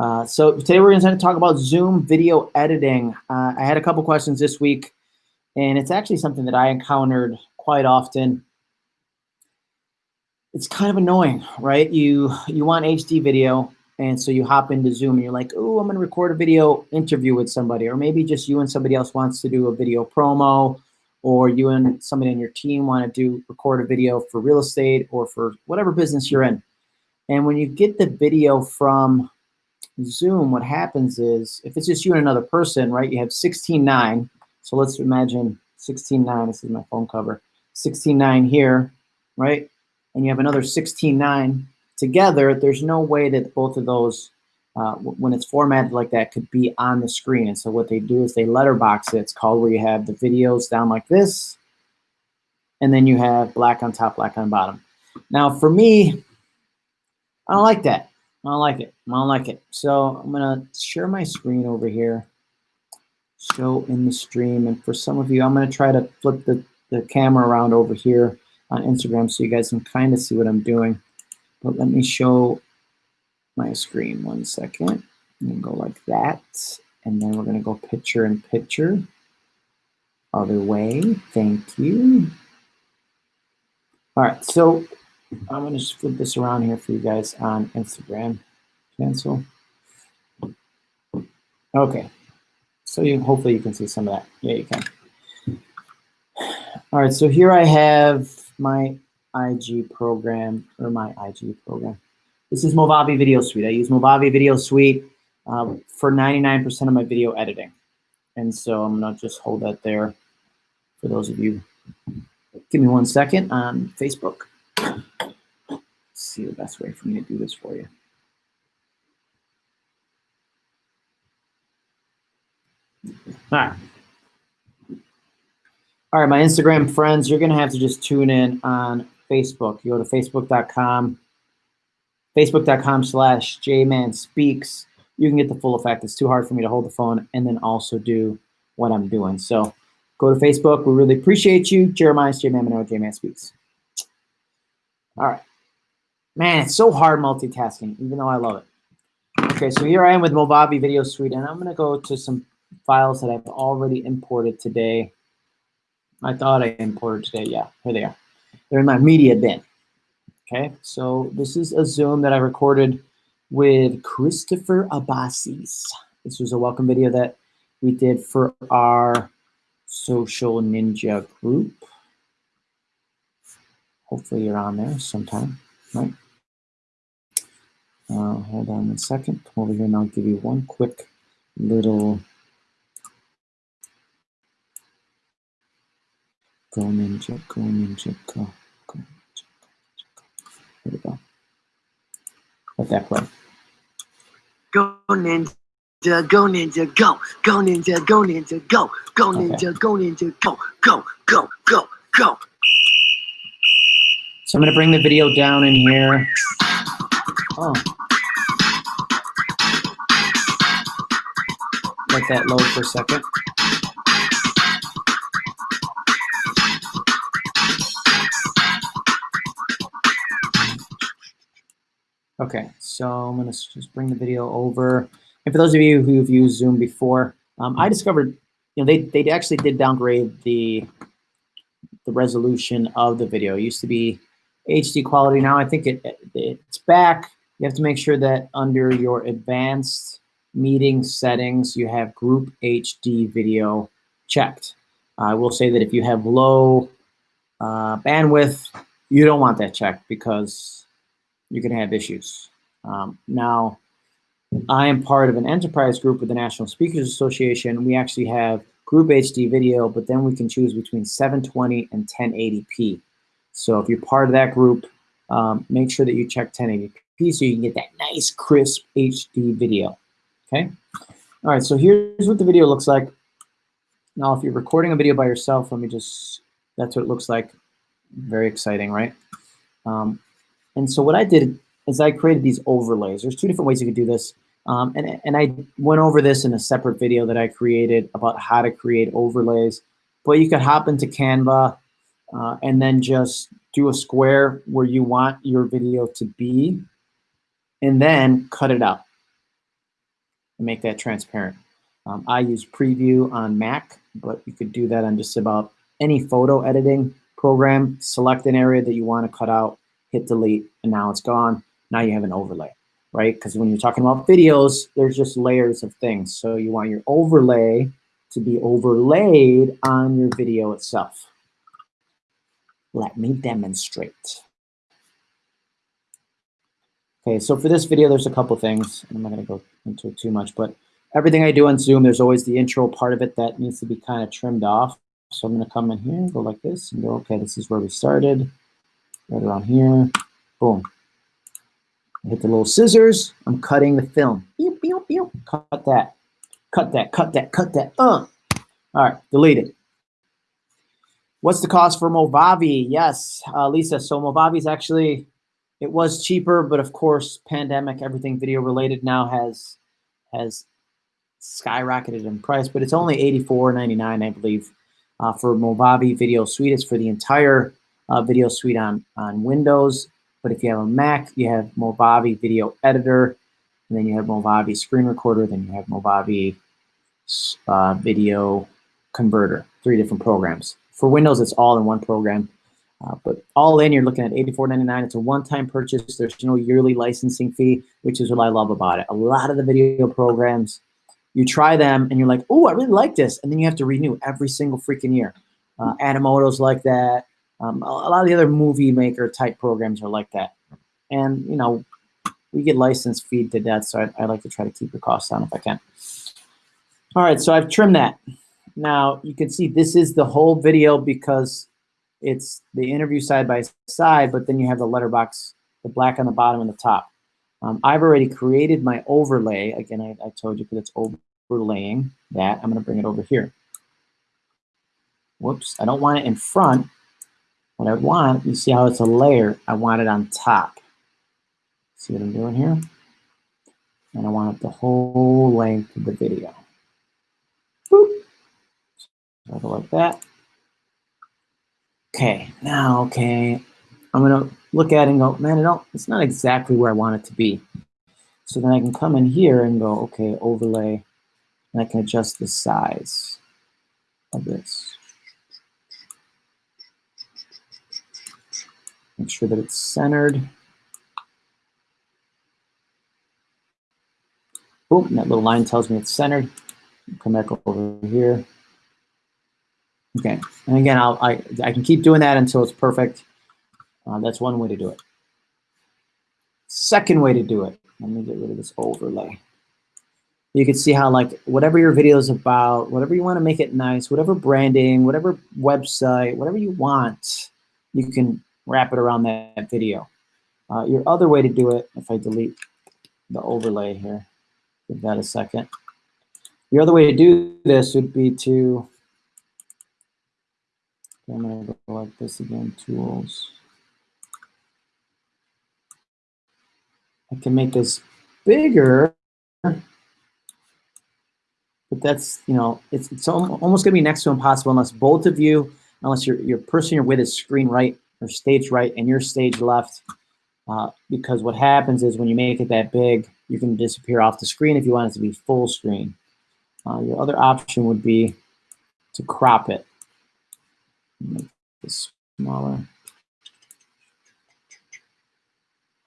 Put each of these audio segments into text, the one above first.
Uh, so today we're going to talk about Zoom video editing. Uh, I had a couple questions this week, and it's actually something that I encountered quite often. It's kind of annoying, right? You you want HD video, and so you hop into Zoom and you're like, oh, I'm going to record a video interview with somebody, or maybe just you and somebody else wants to do a video promo, or you and somebody on your team want to do record a video for real estate or for whatever business you're in. And when you get the video from Zoom, what happens is, if it's just you and another person, right, you have 16.9. So let's imagine 16.9, this is my phone cover, 16.9 here, right? And you have another 16.9 together, there's no way that both of those, uh, when it's formatted like that, could be on the screen. And so what they do is they letterbox it. It's called where you have the videos down like this, and then you have black on top, black on bottom. Now for me, I don't like that. I don't like it. I don't like it. So I'm gonna share my screen over here, show in the stream. And for some of you, I'm gonna try to flip the, the camera around over here on Instagram so you guys can kind of see what I'm doing. But let me show my screen one second. And go like that. And then we're gonna go picture in picture. Other way, thank you. All right, so I'm gonna just flip this around here for you guys on Instagram. Cancel. Okay, so you hopefully you can see some of that. Yeah, you can. All right, so here I have my IG program or my IG program. This is Movavi Video Suite. I use Movavi Video Suite um, for 99% of my video editing. And so I'm gonna just hold that there for those of you. Give me one second on Facebook see the best way for me to do this for you. All right. All right, my Instagram friends, you're going to have to just tune in on Facebook. You go to facebook.com, facebook.com slash jmanspeaks. You can get the full effect. It's too hard for me to hold the phone and then also do what I'm doing. So go to Facebook. We really appreciate you. Jeremiah, J-Man Monroe, J-Man Speaks. All right. Man, it's so hard multitasking, even though I love it. Okay, so here I am with Movavi Video Suite, and I'm going to go to some files that I've already imported today. I thought I imported today. Yeah, here they are. They're in my media bin. Okay, so this is a Zoom that I recorded with Christopher Abbasis. This was a welcome video that we did for our social ninja group. Hopefully you're on there sometime right? Uh, hold on one second. Come over here and I'll give you one quick little go ninja, go ninja, go, go ninja, go ninja, go. Here we go. Let that play. Go ninja, go ninja, go, go ninja, go ninja, go, go ninja, okay. go ninja, go, go, go, go, go. So I'm going to bring the video down in here. Oh. Let that load for a second. Okay, so I'm to just bring the video over. And for those of you who've used Zoom before, um, I discovered, you know, they, they actually did downgrade the, the resolution of the video. It used to be HD quality now. I think it, it, it's back. You have to make sure that under your advanced meeting settings, you have group HD video checked. I will say that if you have low uh, bandwidth, you don't want that checked because you can have issues. Um, now, I am part of an enterprise group with the National Speakers Association. We actually have group HD video, but then we can choose between 720 and 1080p. So if you're part of that group, um, make sure that you check 1080p so you can get that nice crisp HD video, okay? All right, so here's what the video looks like. Now, if you're recording a video by yourself, let me just, that's what it looks like. Very exciting, right? Um, and so what I did is I created these overlays. There's two different ways you could do this. Um, and, and I went over this in a separate video that I created about how to create overlays. But you could hop into Canva uh, and then just do a square where you want your video to be, and then cut it out. and make that transparent. Um, I use Preview on Mac, but you could do that on just about any photo editing program. Select an area that you want to cut out, hit delete, and now it's gone. Now you have an overlay, right? Because when you're talking about videos, there's just layers of things. So you want your overlay to be overlaid on your video itself. Let me demonstrate. Okay, so for this video, there's a couple things. I'm not going to go into it too much, but everything I do on Zoom, there's always the intro part of it that needs to be kind of trimmed off. So I'm going to come in here, go like this, and go, okay, this is where we started. Right around here. Boom. I hit the little scissors. I'm cutting the film. Cut that. Cut that, cut that, cut that. Uh. All right, delete it. What's the cost for Movavi? Yes, uh, Lisa. So Movavi is actually, it was cheaper, but of course, pandemic, everything video related now has has skyrocketed in price. But it's only $84.99, I believe, uh, for Movavi Video Suite. It's for the entire uh, video suite on on Windows. But if you have a Mac, you have Movavi Video Editor, and then you have Movavi Screen Recorder, then you have Movavi uh, Video Converter, three different programs. For Windows, it's all in one program. Uh, but all in, you're looking at $84.99. It's a one-time purchase. There's no yearly licensing fee, which is what I love about it. A lot of the video programs, you try them and you're like, oh, I really like this. And then you have to renew every single freaking year. Uh, Animoto's like that. Um, a, a lot of the other movie maker type programs are like that. And, you know, we get license feed to death, so I, I like to try to keep the costs down if I can. All right, so I've trimmed that. Now you can see this is the whole video because it's the interview side by side, but then you have the letterbox, the black on the bottom and the top. Um, I've already created my overlay. Again, I, I told you because it's overlaying that. I'm gonna bring it over here. Whoops, I don't want it in front. What I want, you see how it's a layer, I want it on top. See what I'm doing here? And I want it the whole length of the video. Boop. So like that. Okay, now, okay, I'm gonna look at it and go, man, it don't, it's not exactly where I want it to be. So then I can come in here and go, okay, overlay, and I can adjust the size of this. Make sure that it's centered. Boom, that little line tells me it's centered. Come back over here. Okay, and again, I'll, I, I can keep doing that until it's perfect. Uh, that's one way to do it. Second way to do it, let me get rid of this overlay. You can see how like whatever your video is about, whatever you want to make it nice, whatever branding, whatever website, whatever you want, you can wrap it around that video. Uh, your other way to do it, if I delete the overlay here, give that a second. Your other way to do this would be to, I'm gonna go like this again, tools. I can make this bigger, but that's, you know, it's, it's almost gonna be next to impossible unless both of you, unless your, your person you're with is screen right or stage right and your stage left. Uh, because what happens is when you make it that big, you can disappear off the screen if you want it to be full screen. Uh, your other option would be to crop it. Make this smaller.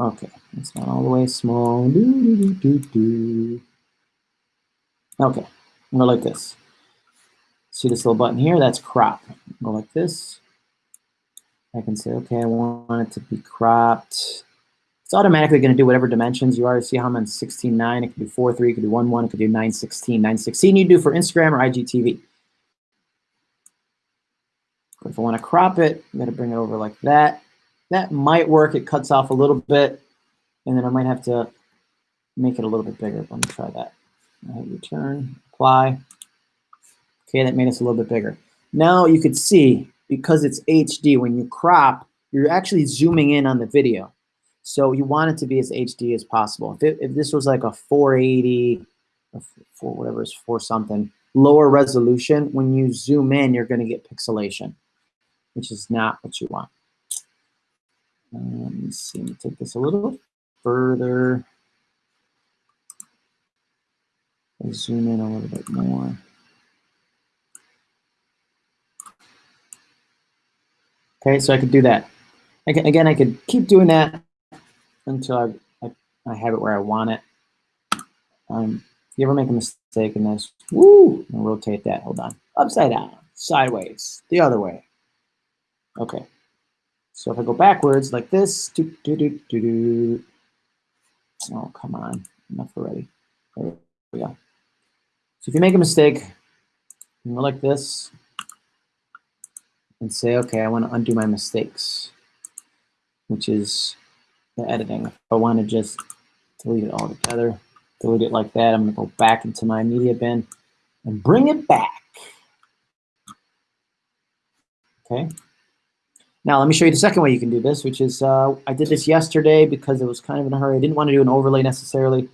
Okay, it's not all the way small. Doo, doo, doo, doo, Okay, I'm go like this. See this little button here? That's crop. Go like this. I can say, okay, I want it to be cropped. It's automatically going to do whatever dimensions. You already see how I'm on 16.9. It could do 4.3, it could do 1.1, it could do 9.16. 9.16 you do for Instagram or IGTV. If I want to crop it, I'm going to bring it over like that. That might work. It cuts off a little bit, and then I might have to make it a little bit bigger. Let me try that. Hit return, apply. Okay, that made us a little bit bigger. Now you could see because it's HD, when you crop, you're actually zooming in on the video. So you want it to be as HD as possible. If, it, if this was like a 480, or whatever is for something, lower resolution, when you zoom in, you're going to get pixelation, which is not what you want. Um, let me see, let me take this a little further. I zoom in a little bit more. Okay, so I could do that. I can, again, I could keep doing that until I, I, I have it where I want it. Um, if you ever make a mistake in this, woo, and rotate that, hold on, upside down, sideways, the other way. Okay, so if I go backwards like this, oh, come on, enough already. There we go. So if you make a mistake, you go like this, and say, okay, I want to undo my mistakes, which is the editing. If I want to just delete it all together, delete it like that, I'm going to go back into my media bin and bring it back. Okay. Now, let me show you the second way you can do this, which is uh, I did this yesterday because it was kind of in a hurry. I didn't want to do an overlay necessarily,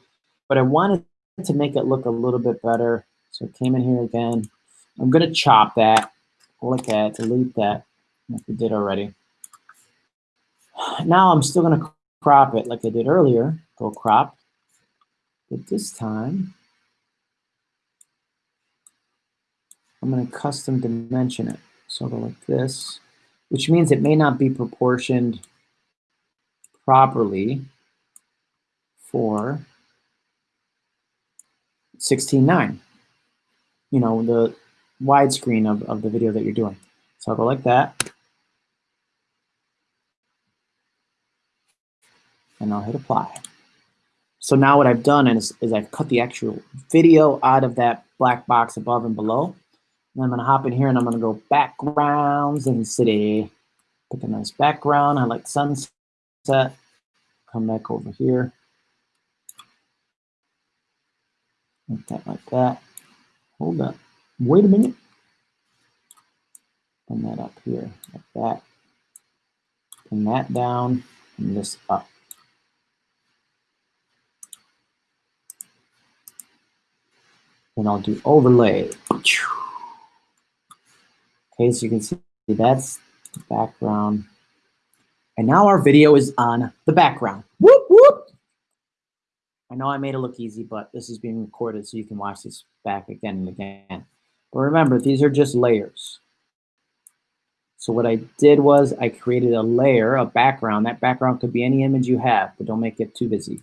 but I wanted to make it look a little bit better. So I came in here again. I'm going to chop that Look at delete that, like we did already. Now I'm still going to crop it like I did earlier. Go crop. But this time, I'm going to custom dimension it. So I'll go like this, which means it may not be proportioned properly for 16.9. You know, the widescreen of, of the video that you're doing. So I'll go like that. And I'll hit apply. So now what I've done is, is I've cut the actual video out of that black box above and below. And I'm gonna hop in here and I'm gonna go backgrounds in city. Pick a nice background. I like sunset. Come back over here. Like that, like that. Hold up. Wait a minute. Pin that up here, like that. Pin that down and this up. Then I'll do overlay. Okay, so you can see that's the background. And now our video is on the background. Whoop, whoop. I know I made it look easy, but this is being recorded so you can watch this back again and again. But remember, these are just layers. So what I did was I created a layer, a background. That background could be any image you have, but don't make it too busy,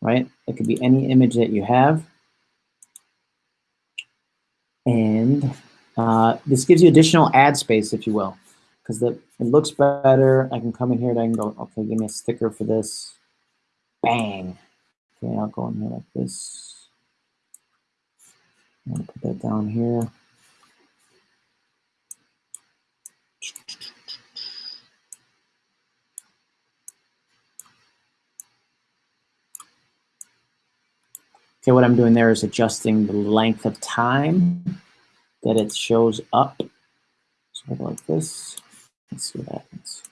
right? It could be any image that you have. And uh, this gives you additional ad space, if you will, because it looks better. I can come in here and I can go, okay, give me a sticker for this. Bang. Okay, I'll go in here like this. I'm gonna put that down here. Okay, what I'm doing there is adjusting the length of time that it shows up. Like this. Let's see what happens.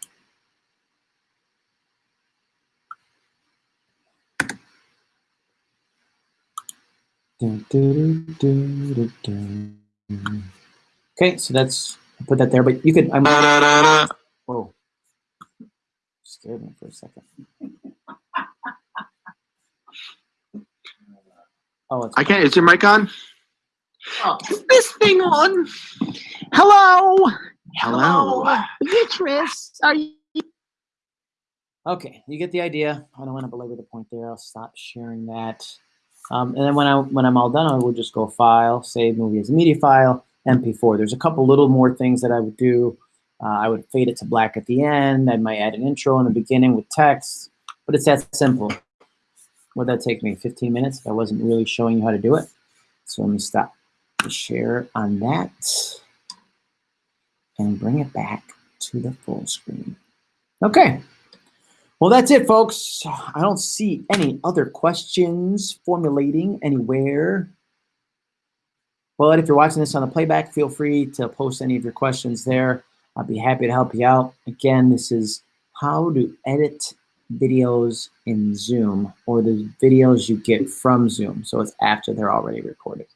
Okay, so that's i put that there, but you could. I'm. Whoa, scared me for a second. oh, I can't. Is your mic on? Oh. Is this thing on? Hello. Hello. Hello. Beatrice, are you? Okay, you get the idea. I don't want to belabor the point there. I'll stop sharing that. Um, and then when, I, when I'm all done, I will just go File, Save Movie as a Media File, MP4. There's a couple little more things that I would do. Uh, I would fade it to black at the end. I might add an intro in the beginning with text, but it's that simple. Would that take me 15 minutes if I wasn't really showing you how to do it? So let me stop the share on that and bring it back to the full screen. Okay. Well, that's it, folks. I don't see any other questions formulating anywhere. But if you're watching this on the playback, feel free to post any of your questions there. I'd be happy to help you out. Again, this is how to edit videos in Zoom or the videos you get from Zoom. So it's after they're already recorded.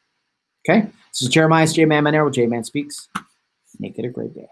Okay, this is Jeremiah J-Man Monroe with J-Man Speaks. Make it a great day.